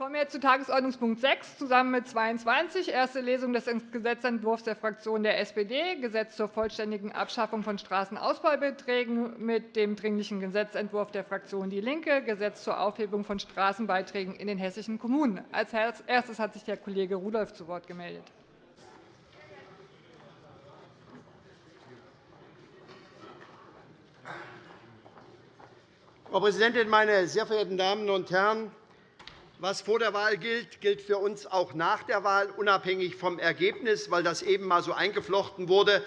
kommen wir zu Tagesordnungspunkt 6 zusammen mit 22, erste Lesung des Gesetzentwurfs der Fraktion der SPD, Gesetz zur vollständigen Abschaffung von Straßenausbaubeträgen, mit dem Dringlichen Gesetzentwurf der Fraktion DIE LINKE, Gesetz zur Aufhebung von Straßenbeiträgen in den hessischen Kommunen. Als erstes hat sich der Kollege Rudolph zu Wort gemeldet. Frau Präsidentin, meine sehr verehrten Damen und Herren! Was vor der Wahl gilt, gilt für uns auch nach der Wahl, unabhängig vom Ergebnis, weil das eben einmal so eingeflochten wurde.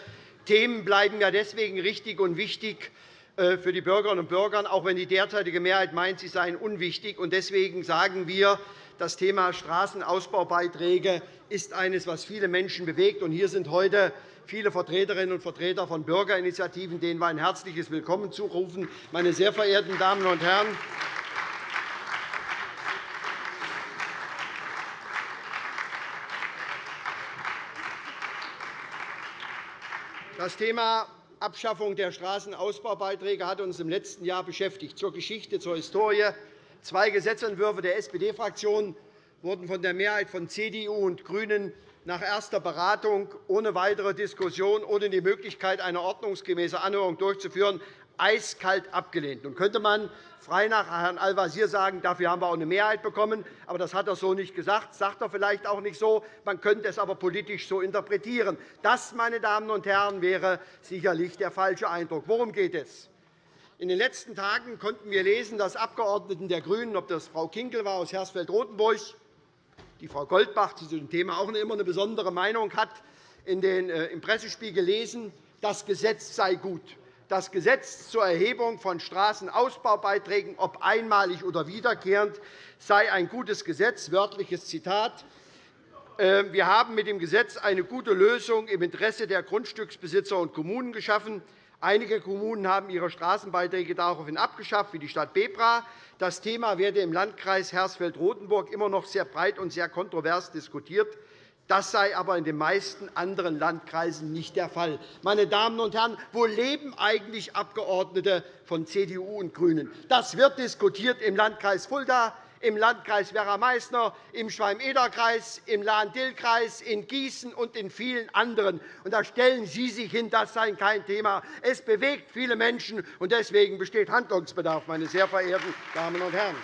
Themen bleiben ja deswegen richtig und wichtig äh, für die Bürgerinnen und Bürger, auch wenn die derzeitige Mehrheit meint, sie seien unwichtig. Deswegen sagen wir, das Thema Straßenausbaubeiträge ist eines, was viele Menschen bewegt. Hier sind heute viele Vertreterinnen und Vertreter von Bürgerinitiativen, denen wir ein herzliches Willkommen zurufen. Meine sehr verehrten Damen und Herren, Das Thema Abschaffung der Straßenausbaubeiträge hat uns im letzten Jahr beschäftigt. Zur Geschichte, zur Historie. Zwei Gesetzentwürfe der SPD-Fraktion wurden von der Mehrheit von CDU und GRÜNEN nach erster Beratung ohne weitere Diskussion, ohne die Möglichkeit einer ordnungsgemäßen Anhörung durchzuführen, eiskalt abgelehnt. Nun könnte man frei nach Herrn Al-Wazir sagen, dafür haben wir auch eine Mehrheit bekommen. Aber das hat er so nicht gesagt, das sagt er vielleicht auch nicht so. Man könnte es aber politisch so interpretieren. Das, meine Damen und Herren, wäre sicherlich der falsche Eindruck. Worum geht es? In den letzten Tagen konnten wir lesen, dass Abgeordneten der GRÜNEN, ob das Frau Kinkel war aus Hersfeld-Rotenburg, die Frau Goldbach, die zu dem Thema auch immer eine besondere Meinung hat, in den, äh, im Pressespiegel lesen, das Gesetz sei gut das Gesetz zur Erhebung von Straßenausbaubeiträgen, ob einmalig oder wiederkehrend, sei ein gutes Gesetz. Wörtliches Zitat. Ähm, wir haben mit dem Gesetz eine gute Lösung im Interesse der Grundstücksbesitzer und Kommunen geschaffen. Einige Kommunen haben ihre Straßenbeiträge daraufhin abgeschafft, wie die Stadt Bebra. Das Thema werde im Landkreis Hersfeld-Rotenburg immer noch sehr breit und sehr kontrovers diskutiert. Das sei aber in den meisten anderen Landkreisen nicht der Fall. Meine Damen und Herren, wo leben eigentlich Abgeordnete von CDU und GRÜNEN? Das wird diskutiert im Landkreis Fulda, im Landkreis Werra-Meißner, im Schwalm-Eder-Kreis, im Lahn-Dill-Kreis, in Gießen und in vielen anderen. Und da stellen Sie sich hin, das sei kein Thema. Es bewegt viele Menschen, und deswegen besteht Handlungsbedarf, meine sehr verehrten Damen und Herren.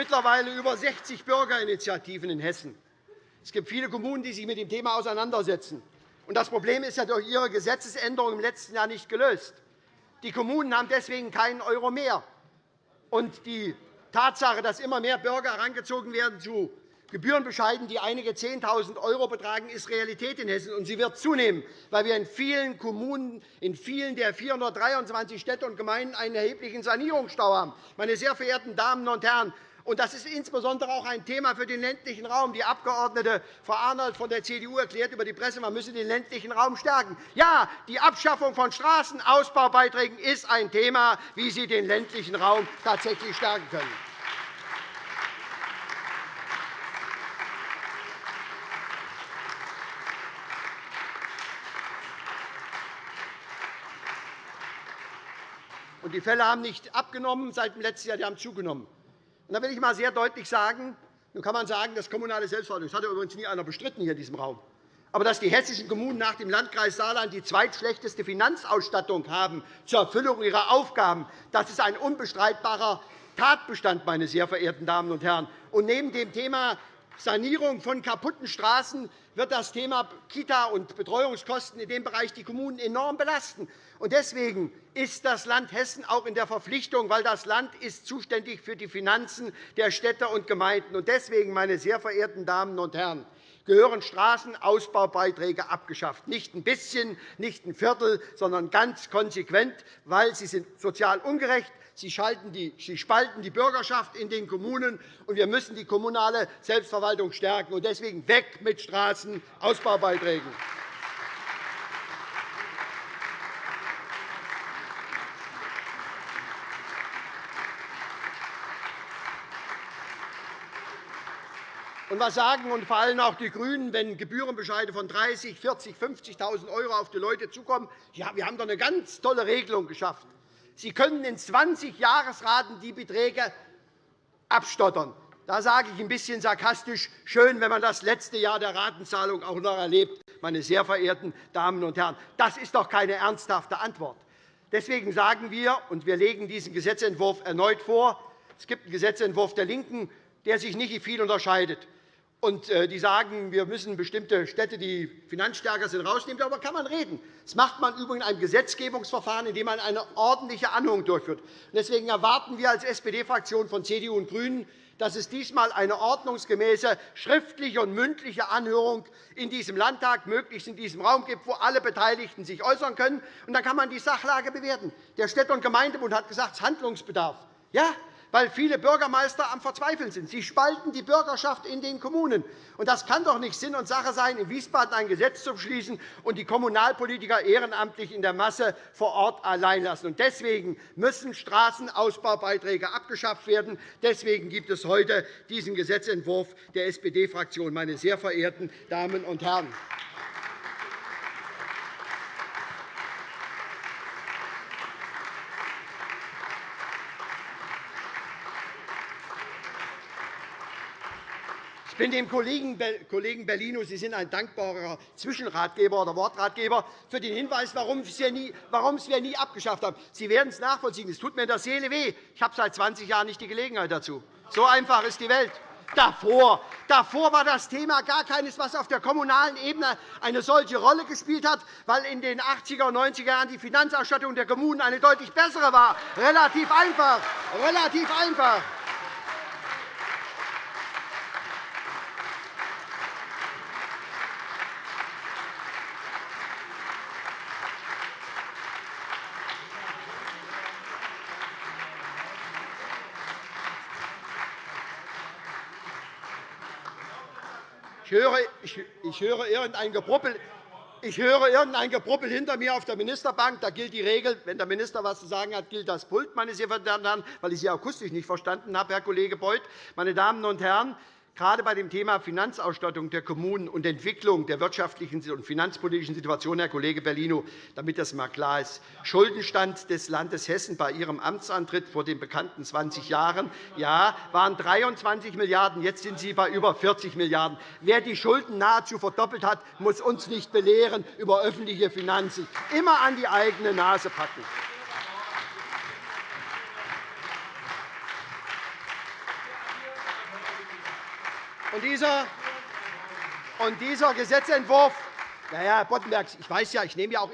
Mittlerweile über 60 Bürgerinitiativen in Hessen. Es gibt viele Kommunen, die sich mit dem Thema auseinandersetzen. Das Problem ist durch Ihre Gesetzesänderung im letzten Jahr nicht gelöst. Die Kommunen haben deswegen keinen Euro mehr. Die Tatsache, dass immer mehr Bürger herangezogen werden zu Gebührenbescheiden, die einige 10.000 € betragen, ist Realität in Hessen. Und sie wird zunehmen, weil wir in vielen Kommunen, in vielen der 423 Städte und Gemeinden einen erheblichen Sanierungsstau haben. Meine sehr verehrten Damen und Herren, und das ist insbesondere auch ein Thema für den ländlichen Raum. Die Abgeordnete Frau Arnold von der CDU erklärt über die Presse, man müsse den ländlichen Raum stärken. Ja, die Abschaffung von Straßenausbaubeiträgen ist ein Thema, wie Sie den ländlichen Raum tatsächlich stärken können. Und die Fälle haben nicht abgenommen seit dem letzten Jahr, die haben zugenommen. Da will ich einmal sehr deutlich sagen, nun kann man sagen, das kommunale Selbstverwaltung, das hat ja übrigens nie einer bestritten hier in diesem Raum, aber dass die hessischen Kommunen nach dem Landkreis Saarland die zweitschlechteste Finanzausstattung haben zur Erfüllung ihrer Aufgaben, das ist ein unbestreitbarer Tatbestand, meine sehr verehrten Damen und Herren. Und neben dem Thema Sanierung von kaputten Straßen wird das Thema Kita- und Betreuungskosten in dem Bereich die Kommunen enorm belasten. Deswegen ist das Land Hessen auch in der Verpflichtung, weil das Land ist zuständig für die Finanzen der Städte und Gemeinden. Deswegen, meine sehr verehrten Damen und Herren, gehören Straßenausbaubeiträge abgeschafft. Nicht ein bisschen, nicht ein Viertel, sondern ganz konsequent, weil sie sind sozial ungerecht Sie, spalten die Bürgerschaft in den Kommunen, und wir müssen die kommunale Selbstverwaltung stärken. Deswegen weg mit Straßenausbaubeiträgen. Und was sagen und vor allem auch die GRÜNEN, wenn Gebührenbescheide von 30.000, 40.000, 50.000 € auf die Leute zukommen? Ja, wir haben doch eine ganz tolle Regelung geschafft. Sie können in 20 Jahresraten die Beträge abstottern. Da sage ich ein bisschen sarkastisch, schön, wenn man das letzte Jahr der Ratenzahlung auch noch erlebt, meine sehr verehrten Damen und Herren. Das ist doch keine ernsthafte Antwort. Deswegen sagen wir, und wir legen diesen Gesetzentwurf erneut vor, es gibt einen Gesetzentwurf der LINKEN, der sich nicht viel unterscheidet. Und äh, die sagen, wir müssen bestimmte Städte, die finanzstärker sind, rausnehmen. Darüber kann man reden. Das macht man übrigens in einem Gesetzgebungsverfahren, in dem man eine ordentliche Anhörung durchführt. Deswegen erwarten wir als SPD-Fraktion von CDU und GRÜNEN, dass es diesmal eine ordnungsgemäße schriftliche und mündliche Anhörung in diesem Landtag, möglichst in diesem Raum gibt, wo alle Beteiligten sich äußern können. Und dann kann man die Sachlage bewerten. Der Städte- und Gemeindebund hat gesagt, es ist Handlungsbedarf. Ja, weil viele Bürgermeister am Verzweifeln sind. Sie spalten die Bürgerschaft in den Kommunen. Und das kann doch nicht Sinn und Sache sein, in Wiesbaden ein Gesetz zu beschließen und die Kommunalpolitiker ehrenamtlich in der Masse vor Ort allein lassen. Und deswegen müssen Straßenausbaubeiträge abgeschafft werden. Deswegen gibt es heute diesen Gesetzentwurf der SPD-Fraktion. Meine sehr verehrten Damen und Herren! Bin dem Kollegen Bellino, Sie sind ein dankbarer Zwischenratgeber oder Wortratgeber, für den Hinweis, warum wir nie abgeschafft haben. Sie werden es nachvollziehen. Es tut mir in der Seele weh. Ich habe seit 20 Jahren nicht die Gelegenheit dazu. So einfach ist die Welt. Davor, davor war das Thema gar keines, was auf der kommunalen Ebene eine solche Rolle gespielt hat, weil in den 80er und 90er Jahren die Finanzausstattung der Kommunen eine deutlich bessere war. Relativ einfach. Relativ einfach. Ich höre, irgendein Gebruppel. Ich höre irgendein Gebruppel hinter mir auf der Ministerbank. Da gilt die Regel, wenn der Minister etwas zu sagen hat, gilt das Pult, meine sehr verehrten Damen und Herren, weil ich Sie akustisch nicht verstanden habe, Herr Kollege Beuth. Meine Damen und Herren, Gerade bei dem Thema Finanzausstattung der Kommunen und Entwicklung der wirtschaftlichen und finanzpolitischen Situation, Herr Kollege Bellino, damit das einmal klar ist. Schuldenstand des Landes Hessen bei Ihrem Amtsantritt vor den bekannten 20 Jahren ja, waren 23 Milliarden €. Jetzt sind Sie bei über 40 Milliarden €. Wer die Schulden nahezu verdoppelt hat, muss uns nicht belehren über öffentliche Finanzen. Immer an die eigene Nase packen. Und dieser, und dieser Gesetzentwurf, ja, Herr Boddenberg, ich weiß ja, ich nehme ja auch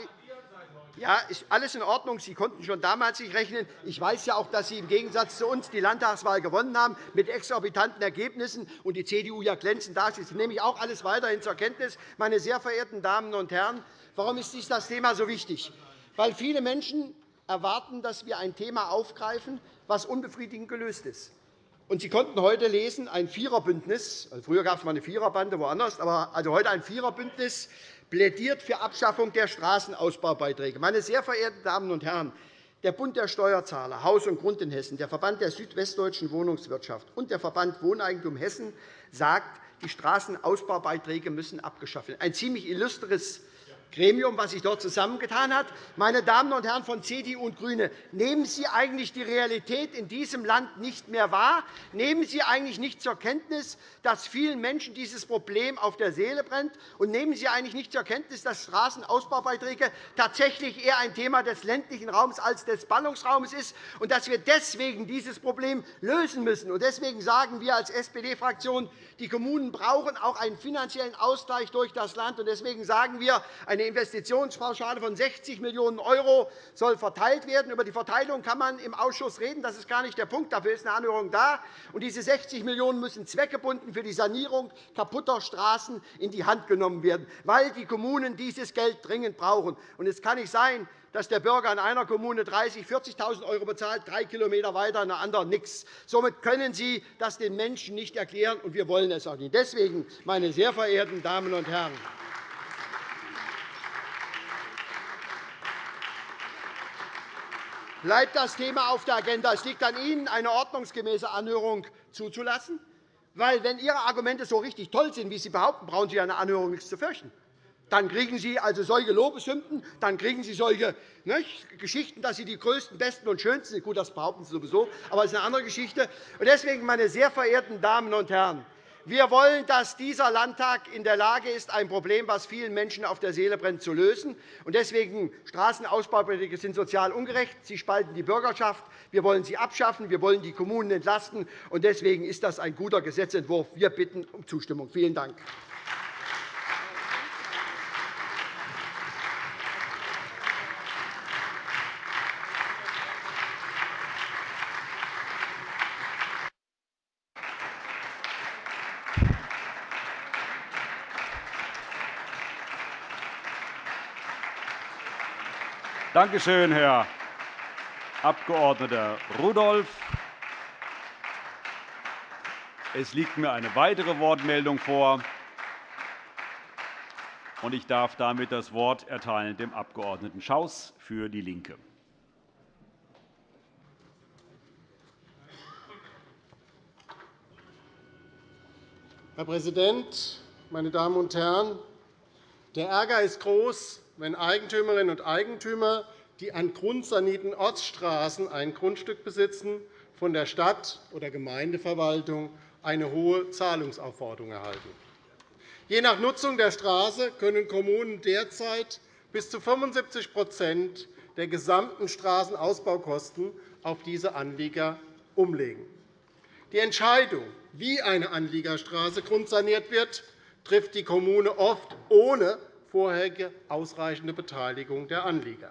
ja, ist alles in Ordnung. Sie konnten schon damals nicht rechnen. Ich weiß ja auch, dass Sie im Gegensatz zu uns die Landtagswahl gewonnen haben mit exorbitanten Ergebnissen und die CDU ja glänzend dasteht. Das nehme ich auch alles weiterhin zur Kenntnis. Meine sehr verehrten Damen und Herren, warum ist dies das Thema so wichtig? Weil viele Menschen erwarten, dass wir ein Thema aufgreifen, das unbefriedigend gelöst ist. Und Sie konnten heute lesen, ein Viererbündnis, also früher gab es mal eine Viererbande woanders, aber also heute ein Viererbündnis plädiert für Abschaffung der Straßenausbaubeiträge. Meine sehr verehrten Damen und Herren, der Bund der Steuerzahler, Haus und Grund in Hessen, der Verband der südwestdeutschen Wohnungswirtschaft und der Verband Wohneigentum Hessen sagt, die Straßenausbaubeiträge müssen abgeschafft werden. Ein ziemlich illustres Gremium, das sich dort zusammengetan hat. Meine Damen und Herren von CDU und GRÜNE, nehmen Sie eigentlich die Realität in diesem Land nicht mehr wahr? Nehmen Sie eigentlich nicht zur Kenntnis, dass vielen Menschen dieses Problem auf der Seele brennt? Und nehmen Sie eigentlich nicht zur Kenntnis, dass Straßenausbaubeiträge tatsächlich eher ein Thema des ländlichen Raums als des Ballungsraums ist und dass wir deswegen dieses Problem lösen müssen? Deswegen sagen wir als SPD-Fraktion, die Kommunen brauchen auch einen finanziellen Ausgleich durch das Land. Deswegen sagen wir, eine Investitionspauschale von 60 Millionen € soll verteilt werden. Über die Verteilung kann man im Ausschuss reden. Das ist gar nicht der Punkt. Dafür ist eine Anhörung da. Und diese 60 Millionen € müssen zweckgebunden für die Sanierung kaputter Straßen in die Hand genommen werden, weil die Kommunen dieses Geld dringend brauchen. Und es kann nicht sein, dass der Bürger in einer Kommune 30.000, 40.000 € bezahlt, drei Kilometer weiter in einer anderen nichts. Somit können Sie das den Menschen nicht erklären, und wir wollen es auch nicht. Deswegen, meine sehr verehrten Damen und Herren, bleibt das Thema auf der Agenda. Es liegt an Ihnen, eine ordnungsgemäße Anhörung zuzulassen. Weil, wenn Ihre Argumente so richtig toll sind, wie Sie behaupten, brauchen Sie eine Anhörung nichts zu fürchten. Dann kriegen Sie also solche Lobeshymnen, dann kriegen Sie solche ne, Geschichten, dass Sie die Größten, Besten und Schönsten sind. Gut, das behaupten Sie sowieso, aber das ist eine andere Geschichte. Deswegen, meine sehr verehrten Damen und Herren, wir wollen, dass dieser Landtag in der Lage ist, ein Problem, das vielen Menschen auf der Seele brennt, zu lösen. Deswegen Straßenausbaupolitik sind sozial ungerecht. Sie spalten die Bürgerschaft. Wir wollen sie abschaffen. Wir wollen die Kommunen entlasten. Deswegen ist das ein guter Gesetzentwurf. Wir bitten um Zustimmung. Vielen Dank. Danke schön, Herr Abg. Rudolph. Es liegt mir eine weitere Wortmeldung vor, und ich darf damit das Wort erteilen dem Abg. Schaus für DIE LINKE. Herr Präsident, meine Damen und Herren! Der Ärger ist groß, wenn Eigentümerinnen und Eigentümer, die an grundsanierten Ortsstraßen ein Grundstück besitzen, von der Stadt- oder Gemeindeverwaltung eine hohe Zahlungsaufforderung erhalten. Je nach Nutzung der Straße können Kommunen derzeit bis zu 75% der gesamten Straßenausbaukosten auf diese Anlieger umlegen. Die Entscheidung, wie eine Anliegerstraße grundsaniert wird, trifft die Kommune oft ohne vorherige ausreichende Beteiligung der Anlieger.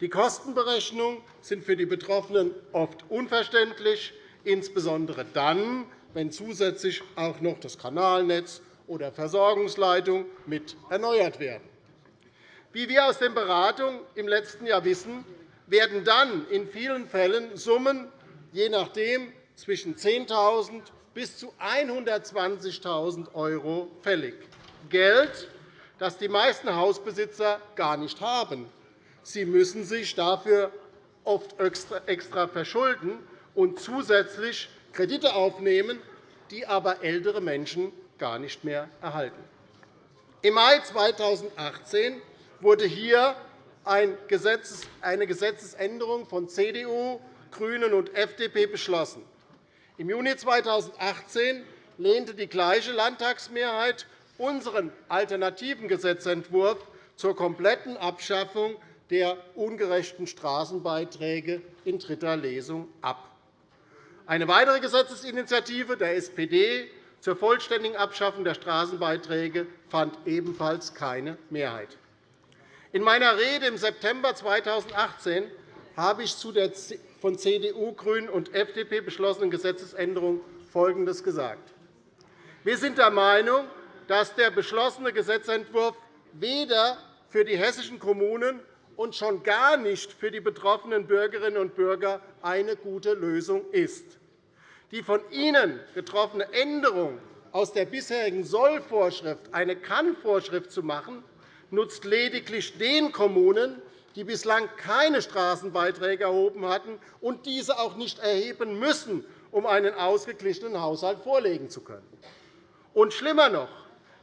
Die Kostenberechnungen sind für die Betroffenen oft unverständlich, insbesondere dann, wenn zusätzlich auch noch das Kanalnetz oder Versorgungsleitungen mit erneuert werden. Wie wir aus den Beratungen im letzten Jahr wissen, werden dann in vielen Fällen Summen je nachdem zwischen 10.000 bis zu 120.000 € fällig. Geld, das die meisten Hausbesitzer gar nicht haben. Sie müssen sich dafür oft extra verschulden und zusätzlich Kredite aufnehmen, die aber ältere Menschen gar nicht mehr erhalten. Im Mai 2018 wurde hier eine Gesetzesänderung von CDU, GRÜNEN und FDP beschlossen. Im Juni 2018 lehnte die gleiche Landtagsmehrheit unseren alternativen Gesetzentwurf zur kompletten Abschaffung der ungerechten Straßenbeiträge in dritter Lesung ab. Eine weitere Gesetzesinitiative der SPD zur vollständigen Abschaffung der Straßenbeiträge fand ebenfalls keine Mehrheit. In meiner Rede im September 2018 habe ich zu der von CDU, GRÜNEN und FDP beschlossenen Gesetzesänderung Folgendes gesagt. Wir sind der Meinung, dass der beschlossene Gesetzentwurf weder für die hessischen Kommunen und schon gar nicht für die betroffenen Bürgerinnen und Bürger eine gute Lösung ist. Die von Ihnen getroffene Änderung aus der bisherigen Sollvorschrift eine Kann-Vorschrift zu machen, nutzt lediglich den Kommunen, die bislang keine Straßenbeiträge erhoben hatten und diese auch nicht erheben müssen, um einen ausgeglichenen Haushalt vorlegen zu können. Und schlimmer noch,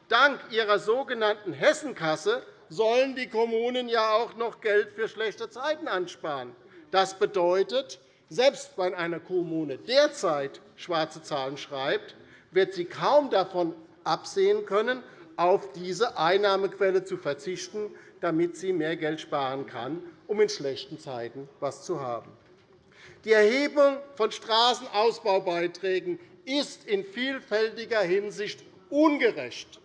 Dank ihrer sogenannten Hessenkasse sollen die Kommunen ja auch noch Geld für schlechte Zeiten ansparen. Das bedeutet, selbst wenn eine Kommune derzeit schwarze Zahlen schreibt, wird sie kaum davon absehen können, auf diese Einnahmequelle zu verzichten, damit sie mehr Geld sparen kann, um in schlechten Zeiten etwas zu haben. Die Erhebung von Straßenausbaubeiträgen ist in vielfältiger Hinsicht ungerecht.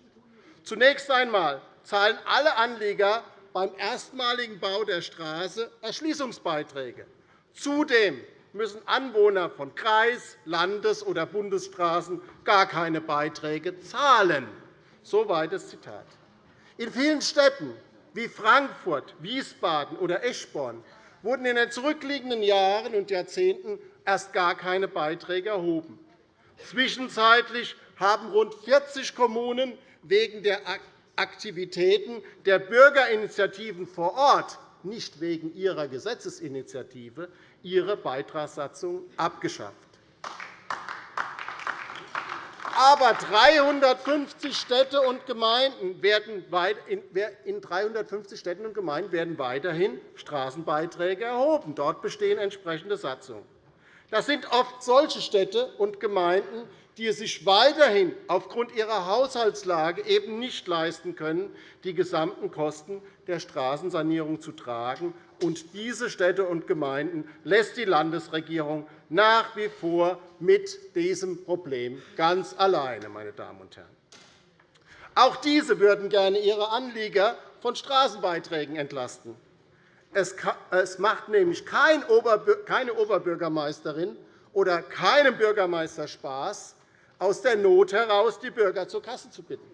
Zunächst einmal zahlen alle Anlieger beim erstmaligen Bau der Straße Erschließungsbeiträge. Zudem müssen Anwohner von Kreis-, Landes- oder Bundesstraßen gar keine Beiträge zahlen. Soweit das Zitat. In vielen Städten wie Frankfurt, Wiesbaden oder Eschborn wurden in den zurückliegenden Jahren und Jahrzehnten erst gar keine Beiträge erhoben. Zwischenzeitlich haben rund 40 Kommunen wegen der Aktivitäten der Bürgerinitiativen vor Ort, nicht wegen ihrer Gesetzesinitiative, ihre Beitragssatzung abgeschafft. Aber 350 Städte und Gemeinden werden in 350 Städten und Gemeinden werden weiterhin Straßenbeiträge erhoben. Dort bestehen entsprechende Satzungen. Das sind oft solche Städte und Gemeinden, die es sich weiterhin aufgrund ihrer Haushaltslage eben nicht leisten können, die gesamten Kosten der Straßensanierung zu tragen. Und diese Städte und Gemeinden lässt die Landesregierung nach wie vor mit diesem Problem ganz alleine. Meine Damen und Herren. Auch diese würden gerne ihre Anlieger von Straßenbeiträgen entlasten. Es macht nämlich keine Oberbürgermeisterin oder keinem Bürgermeister Spaß, aus der Not heraus die Bürger zur Kasse zu bitten.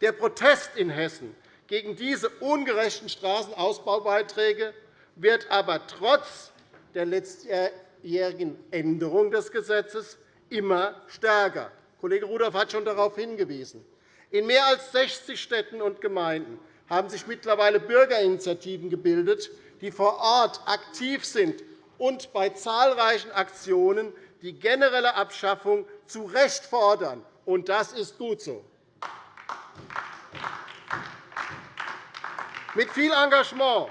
Der Protest in Hessen gegen diese ungerechten Straßenausbaubeiträge wird aber trotz der letztjährigen Änderung des Gesetzes immer stärker. Kollege Rudolph hat schon darauf hingewiesen. In mehr als 60 Städten und Gemeinden haben sich mittlerweile Bürgerinitiativen gebildet, die vor Ort aktiv sind und bei zahlreichen Aktionen die generelle Abschaffung zu Recht fordern. Und das ist gut so. Mit viel Engagement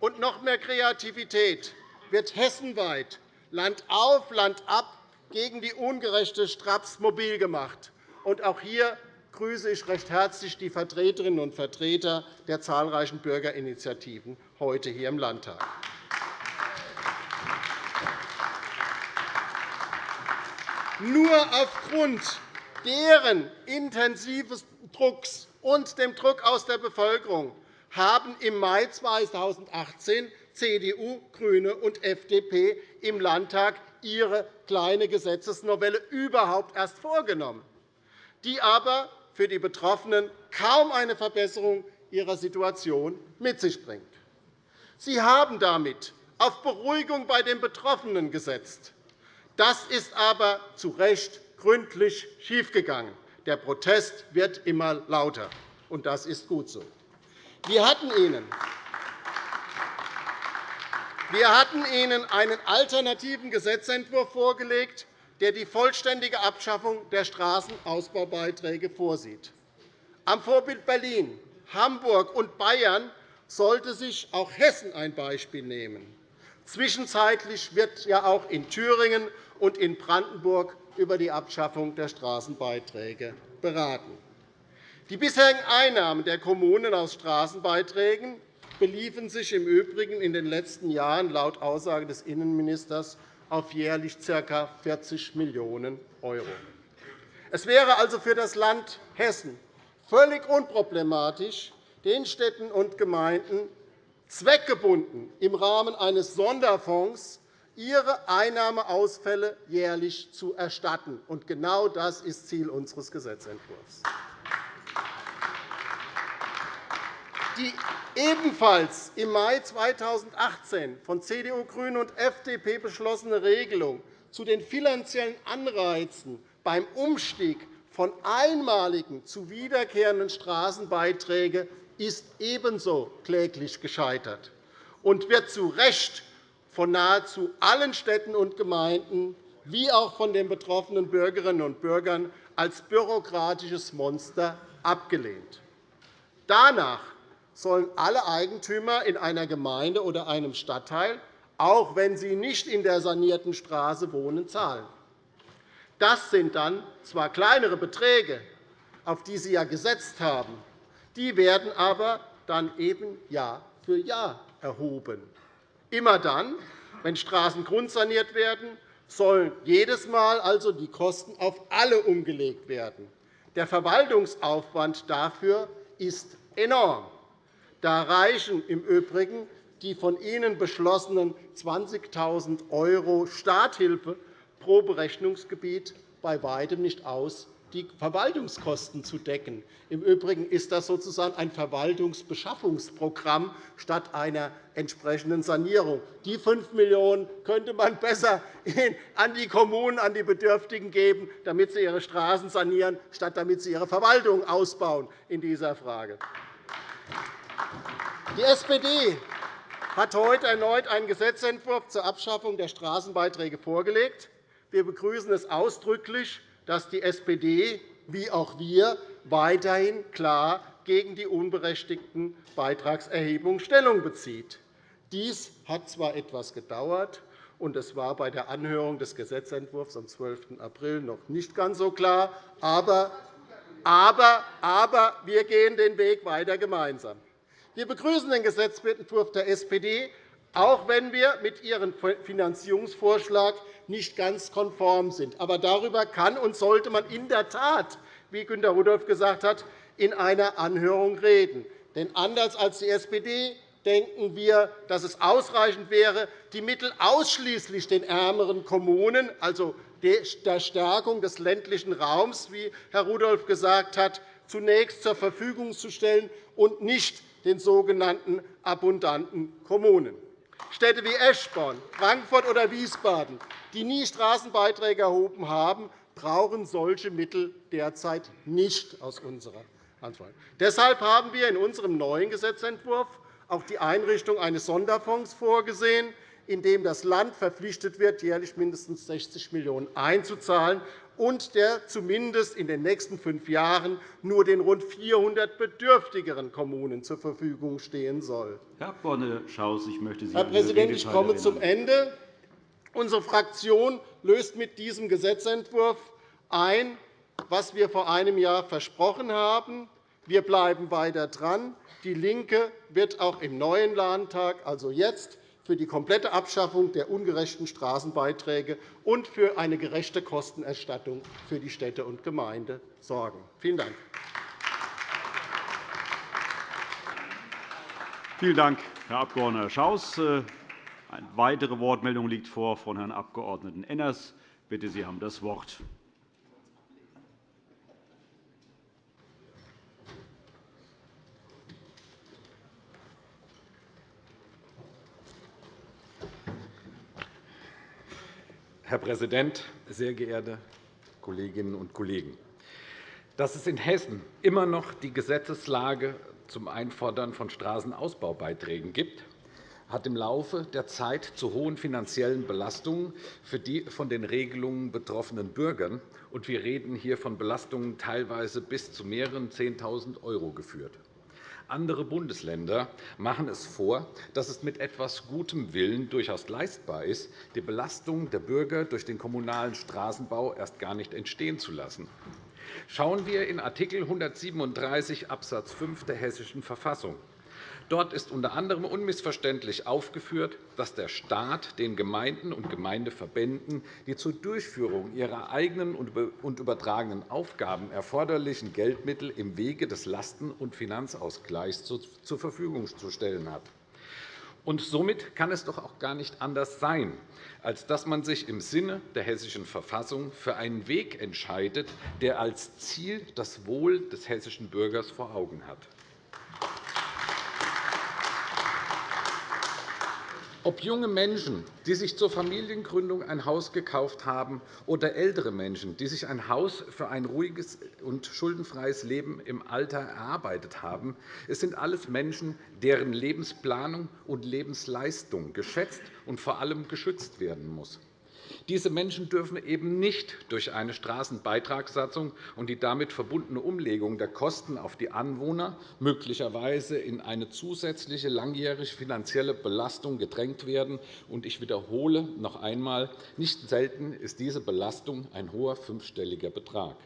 und noch mehr Kreativität wird hessenweit Land auf, Land ab gegen die ungerechte Straps mobil gemacht. auch hier grüße ich recht herzlich die Vertreterinnen und Vertreter der zahlreichen Bürgerinitiativen heute hier im Landtag. Nur aufgrund deren intensiven Drucks und dem Druck aus der Bevölkerung haben im Mai 2018 CDU, GRÜNE und FDP im Landtag ihre kleine Gesetzesnovelle überhaupt erst vorgenommen, die aber für die Betroffenen kaum eine Verbesserung ihrer Situation mit sich bringt. Sie haben damit auf Beruhigung bei den Betroffenen gesetzt. Das ist aber zu Recht gründlich schiefgegangen. Der Protest wird immer lauter, und das ist gut so. Wir hatten Ihnen wir hatten Ihnen einen alternativen Gesetzentwurf vorgelegt, der die vollständige Abschaffung der Straßenausbaubeiträge vorsieht. Am Vorbild Berlin, Hamburg und Bayern sollte sich auch Hessen ein Beispiel nehmen. Zwischenzeitlich wird ja auch in Thüringen und in Brandenburg über die Abschaffung der Straßenbeiträge beraten. Die bisherigen Einnahmen der Kommunen aus Straßenbeiträgen beliefen sich im Übrigen in den letzten Jahren laut Aussage des Innenministers auf jährlich ca. 40 Millionen €. Es wäre also für das Land Hessen völlig unproblematisch, den Städten und Gemeinden zweckgebunden im Rahmen eines Sonderfonds ihre Einnahmeausfälle jährlich zu erstatten. Und genau das ist Ziel unseres Gesetzentwurfs. Die ebenfalls im Mai 2018 von CDU, GRÜNEN und FDP beschlossene Regelung zu den finanziellen Anreizen beim Umstieg von einmaligen zu wiederkehrenden Straßenbeiträgen ist ebenso kläglich gescheitert und wird zu Recht von nahezu allen Städten und Gemeinden wie auch von den betroffenen Bürgerinnen und Bürgern als bürokratisches Monster abgelehnt. Danach sollen alle Eigentümer in einer Gemeinde oder einem Stadtteil, auch wenn sie nicht in der sanierten Straße wohnen, zahlen. Das sind dann zwar kleinere Beträge, auf die Sie ja gesetzt haben, die werden aber dann eben Jahr für Jahr erhoben. Immer dann, wenn Straßen grundsaniert werden, sollen jedes Mal also die Kosten auf alle umgelegt werden. Der Verwaltungsaufwand dafür ist enorm. Da reichen im Übrigen die von Ihnen beschlossenen 20.000 € Starthilfe pro Berechnungsgebiet bei weitem nicht aus, die Verwaltungskosten zu decken. Im Übrigen ist das sozusagen ein Verwaltungsbeschaffungsprogramm statt einer entsprechenden Sanierung. Die 5 Millionen € könnte man besser an die Kommunen, an die Bedürftigen geben, damit sie ihre Straßen sanieren, statt damit sie ihre Verwaltung ausbauen in dieser Frage. Die SPD hat heute erneut einen Gesetzentwurf zur Abschaffung der Straßenbeiträge vorgelegt. Wir begrüßen es ausdrücklich, dass die SPD wie auch wir weiterhin klar gegen die unberechtigten Beitragserhebungen Stellung bezieht. Dies hat zwar etwas gedauert, und es war bei der Anhörung des Gesetzentwurfs am 12. April noch nicht ganz so klar, aber, aber, aber wir gehen den Weg weiter gemeinsam. Wir begrüßen den Gesetzentwurf der SPD, auch wenn wir mit Ihrem Finanzierungsvorschlag nicht ganz konform sind. Aber darüber kann und sollte man in der Tat, wie Günter Rudolph gesagt hat, in einer Anhörung reden. Denn anders als die SPD denken wir, dass es ausreichend wäre, die Mittel ausschließlich den ärmeren Kommunen, also der Stärkung des ländlichen Raums, wie Herr Rudolph gesagt hat, zunächst zur Verfügung zu stellen und nicht den sogenannten abundanten Kommunen. Städte wie Eschborn, Frankfurt oder Wiesbaden, die nie Straßenbeiträge erhoben haben, brauchen solche Mittel derzeit nicht aus unserer Ansicht. Deshalb haben wir in unserem neuen Gesetzentwurf auch die Einrichtung eines Sonderfonds vorgesehen, in dem das Land verpflichtet wird, jährlich mindestens 60 Millionen € einzuzahlen und der zumindest in den nächsten fünf Jahren nur den rund 400 bedürftigeren Kommunen zur Verfügung stehen soll. Herr Abg. Schaus, ich möchte Sie Herr Präsident, ich komme zum Ende. Unsere Fraktion löst mit diesem Gesetzentwurf ein, was wir vor einem Jahr versprochen haben. Wir bleiben weiter dran. DIE LINKE wird auch im neuen Landtag, also jetzt, für die komplette Abschaffung der ungerechten Straßenbeiträge und für eine gerechte Kostenerstattung für die Städte und Gemeinden sorgen. Vielen Dank. Vielen Dank, Herr Abg. Schaus. Eine weitere Wortmeldung liegt vor von Herrn Abg. Enners. Bitte, Sie haben das Wort. Herr Präsident, sehr geehrte Kolleginnen und Kollegen! Dass es in Hessen immer noch die Gesetzeslage zum Einfordern von Straßenausbaubeiträgen gibt, hat im Laufe der Zeit zu hohen finanziellen Belastungen für die von den Regelungen betroffenen Bürger – und wir reden hier von Belastungen teilweise bis zu mehreren 10.000 €– geführt. Andere Bundesländer machen es vor, dass es mit etwas gutem Willen durchaus leistbar ist, die Belastung der Bürger durch den kommunalen Straßenbau erst gar nicht entstehen zu lassen. Schauen wir in Art. 137 Abs. 5 der Hessischen Verfassung. Dort ist unter anderem unmissverständlich aufgeführt, dass der Staat den Gemeinden und Gemeindeverbänden die zur Durchführung ihrer eigenen und übertragenen Aufgaben erforderlichen Geldmittel im Wege des Lasten- und Finanzausgleichs zur Verfügung zu stellen hat. Und somit kann es doch auch gar nicht anders sein, als dass man sich im Sinne der Hessischen Verfassung für einen Weg entscheidet, der als Ziel das Wohl des hessischen Bürgers vor Augen hat. Ob junge Menschen, die sich zur Familiengründung ein Haus gekauft haben, oder ältere Menschen, die sich ein Haus für ein ruhiges und schuldenfreies Leben im Alter erarbeitet haben, es sind alles Menschen, deren Lebensplanung und Lebensleistung geschätzt und vor allem geschützt werden muss. Diese Menschen dürfen eben nicht durch eine Straßenbeitragssatzung und die damit verbundene Umlegung der Kosten auf die Anwohner möglicherweise in eine zusätzliche langjährige finanzielle Belastung gedrängt werden. Ich wiederhole noch einmal, nicht selten ist diese Belastung ein hoher fünfstelliger Betrag.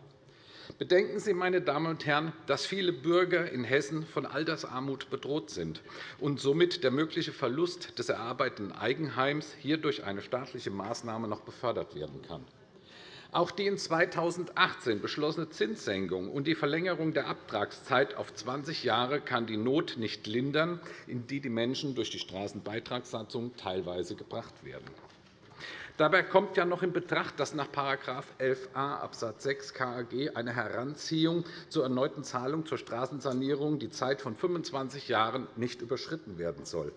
Bedenken Sie, meine Damen und Herren, dass viele Bürger in Hessen von Altersarmut bedroht sind und somit der mögliche Verlust des erarbeiteten Eigenheims hier durch eine staatliche Maßnahme noch befördert werden kann. Auch die in 2018 beschlossene Zinssenkung und die Verlängerung der Abtragszeit auf 20 Jahre kann die Not nicht lindern, in die die Menschen durch die Straßenbeitragssatzung teilweise gebracht werden. Dabei kommt ja noch in Betracht, dass nach § 11a Abs. 6 KAG eine Heranziehung zur erneuten Zahlung zur Straßensanierung die Zeit von 25 Jahren nicht überschritten werden soll.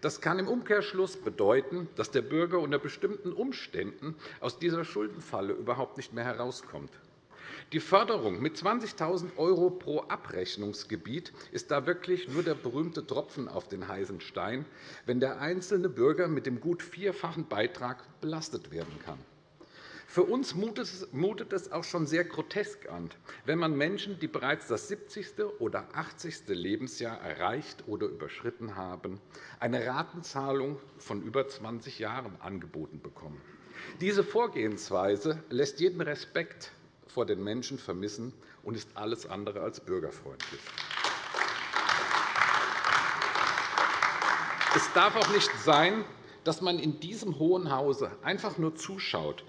Das kann im Umkehrschluss bedeuten, dass der Bürger unter bestimmten Umständen aus dieser Schuldenfalle überhaupt nicht mehr herauskommt. Die Förderung mit 20.000 € pro Abrechnungsgebiet ist da wirklich nur der berühmte Tropfen auf den heißen Stein, wenn der einzelne Bürger mit dem gut vierfachen Beitrag belastet werden kann. Für uns mutet es auch schon sehr grotesk an, wenn man Menschen, die bereits das 70. oder 80. Lebensjahr erreicht oder überschritten haben, eine Ratenzahlung von über 20 Jahren angeboten bekommen. Diese Vorgehensweise lässt jeden Respekt vor den Menschen vermissen und ist alles andere als bürgerfreundlich. Es darf auch nicht sein, dass man in diesem Hohen Hause einfach nur zuschaut,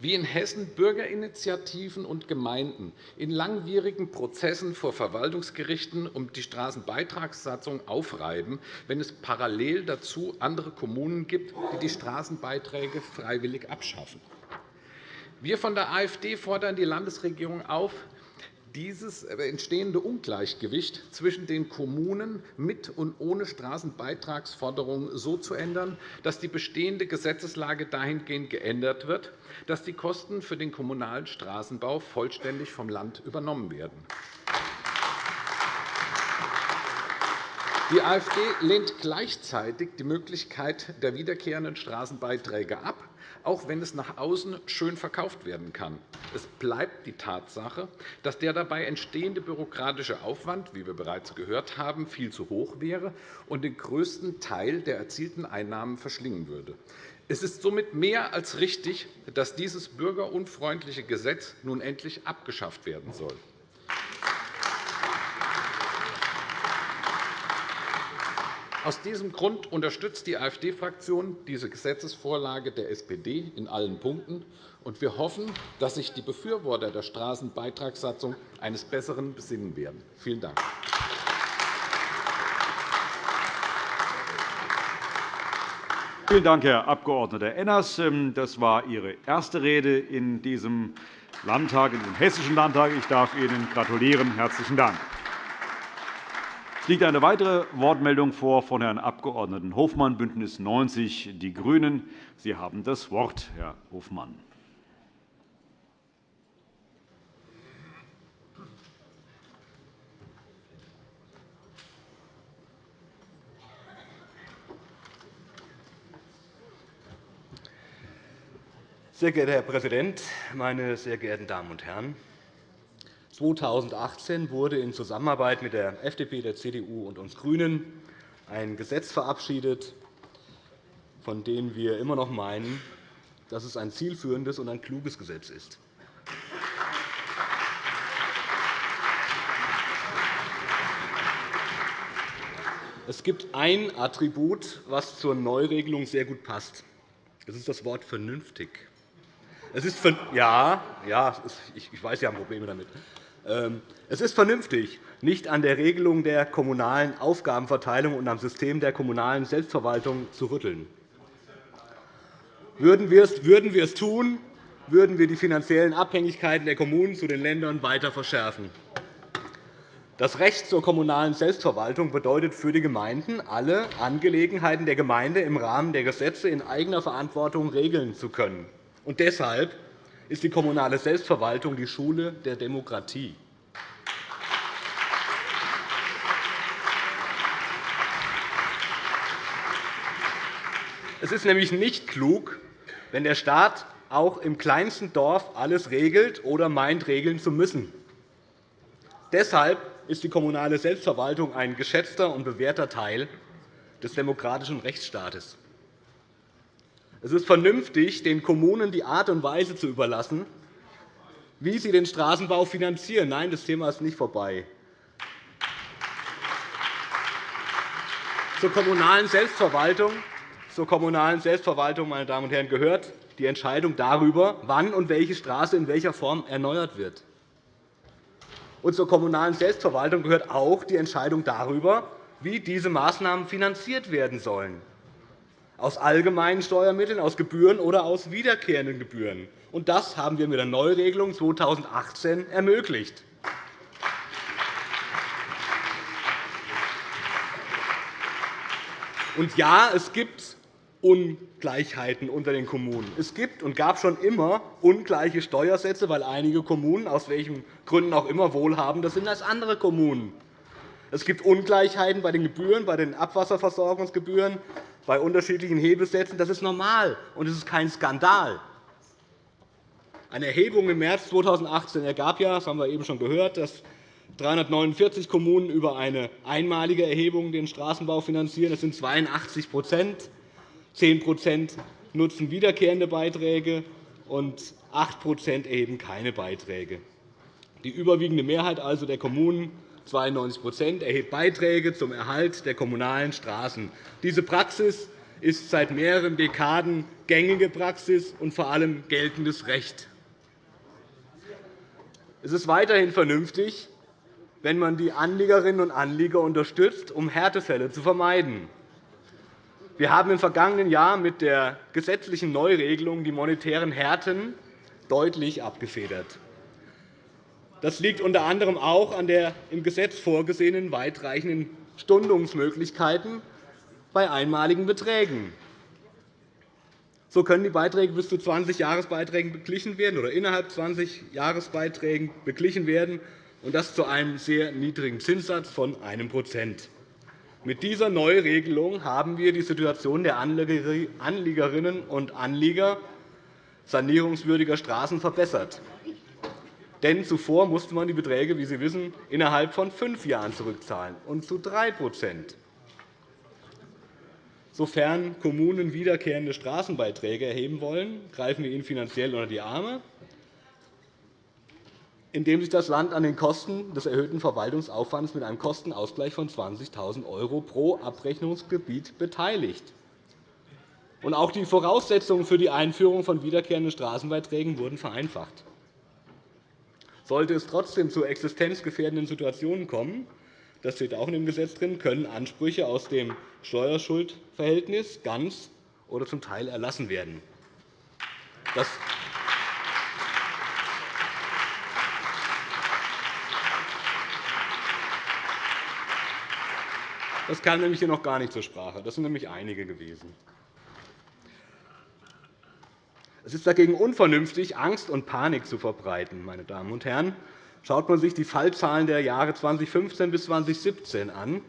wie in Hessen Bürgerinitiativen und Gemeinden in langwierigen Prozessen vor Verwaltungsgerichten um die Straßenbeitragssatzung aufreiben, wenn es parallel dazu andere Kommunen gibt, die die Straßenbeiträge freiwillig abschaffen. Wir von der AfD fordern die Landesregierung auf, dieses entstehende Ungleichgewicht zwischen den Kommunen mit und ohne Straßenbeitragsforderungen so zu ändern, dass die bestehende Gesetzeslage dahingehend geändert wird, dass die Kosten für den kommunalen Straßenbau vollständig vom Land übernommen werden. Die AfD lehnt gleichzeitig die Möglichkeit der wiederkehrenden Straßenbeiträge ab auch wenn es nach außen schön verkauft werden kann. Es bleibt die Tatsache, dass der dabei entstehende bürokratische Aufwand, wie wir bereits gehört haben, viel zu hoch wäre und den größten Teil der erzielten Einnahmen verschlingen würde. Es ist somit mehr als richtig, dass dieses bürgerunfreundliche Gesetz nun endlich abgeschafft werden soll. Aus diesem Grund unterstützt die AfD-Fraktion diese Gesetzesvorlage der SPD in allen Punkten. Wir hoffen, dass sich die Befürworter der Straßenbeitragssatzung eines Besseren besinnen werden. Vielen Dank. Vielen Dank, Herr Abg. Enners. Das war Ihre erste Rede in diesem Landtag, in diesem Hessischen Landtag. Ich darf Ihnen gratulieren. Herzlichen Dank. Es liegt eine weitere Wortmeldung vor von Herrn Abg. Hofmann, BÜNDNIS 90 die GRÜNEN. Sie haben das Wort, Herr Hofmann. Sehr geehrter Herr Präsident, meine sehr geehrten Damen und Herren! 2018 wurde in Zusammenarbeit mit der FDP, der CDU und uns GRÜNEN ein Gesetz verabschiedet, von dem wir immer noch meinen, dass es ein zielführendes und ein kluges Gesetz ist. Es gibt ein Attribut, das zur Neuregelung sehr gut passt. Das ist das Wort vernünftig. Es ist ja, ja, ich weiß, Sie haben Probleme damit. Ähm, es ist vernünftig, nicht an der Regelung der kommunalen Aufgabenverteilung und am System der kommunalen Selbstverwaltung zu rütteln. Würden wir es tun, würden wir die finanziellen Abhängigkeiten der Kommunen zu den Ländern weiter verschärfen. Das Recht zur kommunalen Selbstverwaltung bedeutet für die Gemeinden, alle Angelegenheiten der Gemeinde im Rahmen der Gesetze in eigener Verantwortung regeln zu können. Und deshalb ist die kommunale Selbstverwaltung die Schule der Demokratie. Es ist nämlich nicht klug, wenn der Staat auch im kleinsten Dorf alles regelt oder meint, regeln zu müssen. Deshalb ist die kommunale Selbstverwaltung ein geschätzter und bewährter Teil des demokratischen Rechtsstaates. Es ist vernünftig, den Kommunen die Art und Weise zu überlassen, wie sie den Straßenbau finanzieren. Nein, das Thema ist nicht vorbei. Zur kommunalen Selbstverwaltung, zur kommunalen Selbstverwaltung meine Damen und Herren, gehört die Entscheidung darüber, wann und welche Straße in welcher Form erneuert wird. Und zur kommunalen Selbstverwaltung gehört auch die Entscheidung darüber, wie diese Maßnahmen finanziert werden sollen aus allgemeinen Steuermitteln, aus Gebühren oder aus wiederkehrenden Gebühren. Und das haben wir mit der Neuregelung 2018 ermöglicht. Und ja, es gibt Ungleichheiten unter den Kommunen. Es gibt und gab schon immer ungleiche Steuersätze, weil einige Kommunen, aus welchen Gründen auch immer, wohlhabender sind als andere Kommunen. Es gibt Ungleichheiten bei den Gebühren, bei den Abwasserversorgungsgebühren, bei unterschiedlichen Hebelsätzen. Das ist normal, und es ist kein Skandal. Eine Erhebung im März 2018 ergab ja, das haben wir eben schon gehört, dass 349 Kommunen über eine einmalige Erhebung den Straßenbau finanzieren. Das sind 82% 10% nutzen wiederkehrende Beiträge, und 8% erheben keine Beiträge. Die überwiegende Mehrheit also der Kommunen 92% erhebt Beiträge zum Erhalt der kommunalen Straßen. Diese Praxis ist seit mehreren Dekaden gängige Praxis und vor allem geltendes Recht. Es ist weiterhin vernünftig, wenn man die Anliegerinnen und Anlieger unterstützt, um Härtefälle zu vermeiden. Wir haben im vergangenen Jahr mit der gesetzlichen Neuregelung die monetären Härten deutlich abgefedert. Das liegt unter anderem auch an der im Gesetz vorgesehenen weitreichenden Stundungsmöglichkeiten bei einmaligen Beträgen. So können die Beiträge bis zu 20 Jahresbeiträgen beglichen werden oder innerhalb 20 Jahresbeiträgen beglichen werden, und das zu einem sehr niedrigen Zinssatz von 1% Mit dieser Neuregelung haben wir die Situation der Anliegerinnen und Anlieger sanierungswürdiger Straßen verbessert. Denn zuvor musste man die Beträge, wie Sie wissen, innerhalb von fünf Jahren zurückzahlen, und zu 3% Sofern Kommunen wiederkehrende Straßenbeiträge erheben wollen, greifen wir ihnen finanziell unter die Arme indem sich das Land an den Kosten des erhöhten Verwaltungsaufwands mit einem Kostenausgleich von 20.000 € pro Abrechnungsgebiet beteiligt. Auch die Voraussetzungen für die Einführung von wiederkehrenden Straßenbeiträgen wurden vereinfacht. Sollte es trotzdem zu existenzgefährdenden Situationen kommen, das steht auch in dem Gesetz drin, können Ansprüche aus dem Steuerschuldverhältnis ganz oder zum Teil erlassen werden. Das Das kam nämlich hier noch gar nicht zur Sprache. Das sind nämlich einige gewesen. Es ist dagegen unvernünftig, Angst und Panik zu verbreiten. Meine Damen und Herren. Schaut man sich die Fallzahlen der Jahre 2015 bis 2017 an,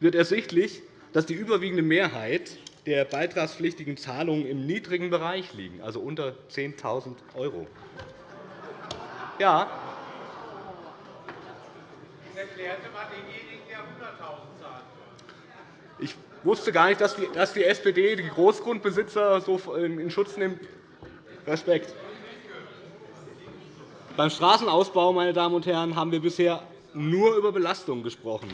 wird ersichtlich, dass die überwiegende Mehrheit der beitragspflichtigen Zahlungen im niedrigen Bereich liegen, also unter 10.000 €. Ja. Erklären Sie einmal denjenigen, der 100.000 ich wusste gar nicht, dass die SPD die Großgrundbesitzer so in Schutz nimmt. Respekt. Beim Straßenausbau meine Damen und Herren, haben wir bisher nur über Belastungen gesprochen.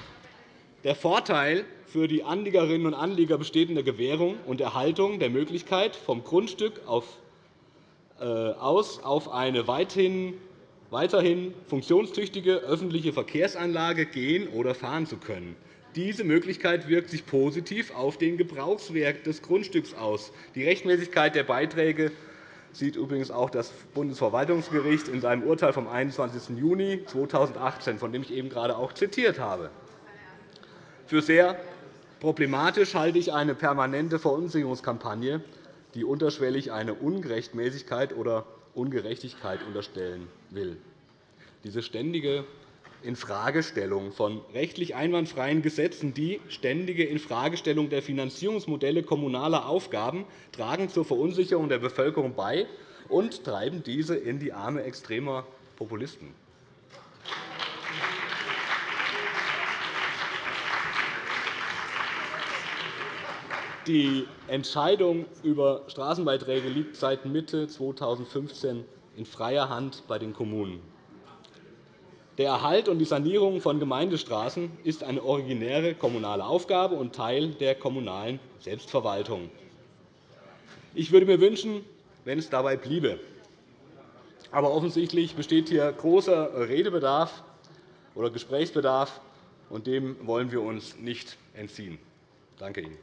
Der Vorteil für die Anliegerinnen und Anlieger besteht in der Gewährung und Erhaltung der Möglichkeit, vom Grundstück äh, aus auf eine weiterhin funktionstüchtige öffentliche Verkehrsanlage gehen oder fahren zu können. Diese Möglichkeit wirkt sich positiv auf den Gebrauchswert des Grundstücks aus. Die Rechtmäßigkeit der Beiträge sieht übrigens auch das Bundesverwaltungsgericht in seinem Urteil vom 21. Juni 2018, von dem ich eben gerade auch zitiert habe. Für sehr problematisch halte ich eine permanente Verunsicherungskampagne, die unterschwellig eine Ungerechtmäßigkeit oder Ungerechtigkeit unterstellen will. Diese ständige Infragestellung von rechtlich einwandfreien Gesetzen, die ständige Infragestellung der Finanzierungsmodelle kommunaler Aufgaben tragen zur Verunsicherung der Bevölkerung bei und treiben diese in die Arme extremer Populisten. Die Entscheidung über Straßenbeiträge liegt seit Mitte 2015 in freier Hand bei den Kommunen. Der Erhalt und die Sanierung von Gemeindestraßen ist eine originäre kommunale Aufgabe und Teil der kommunalen Selbstverwaltung. Ich würde mir wünschen, wenn es dabei bliebe. Aber offensichtlich besteht hier großer Redebedarf oder Gesprächsbedarf, und dem wollen wir uns nicht entziehen. Danke Ihnen.